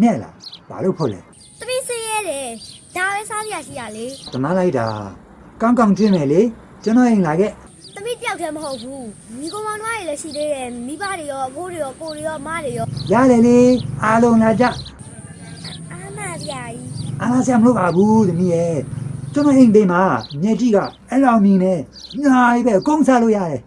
နဲ့လားဘာလို့ဖို့လဲသမီးစေးရဲတယ်ဒါပဲစားစရာရှိရလေတနာလိုက်တာကောင်းကောင်းကျွင်းမယ်လေကျွန်တော်အိမ်လာခဲ့သမီးတယောက်တည်းမဟုတ်ဘူးမိကောင်မောင်တို့တွေလည်းရှိသေးတယ်မိဘတွေရောအဖိုးတွေရောကိုတွေရောမတွေရောရတယ်လေအားလုံးလာကြအာမစရာကြီးအားလာဆရာမလို့ပါဘူးသမီးရဲ့ကျွန်တော်အိမ်ဘေးမှာမြေကြီးကအဲ့လောက်မြင်နေညာကြီးပဲကုန်းစားလို့ရတယ်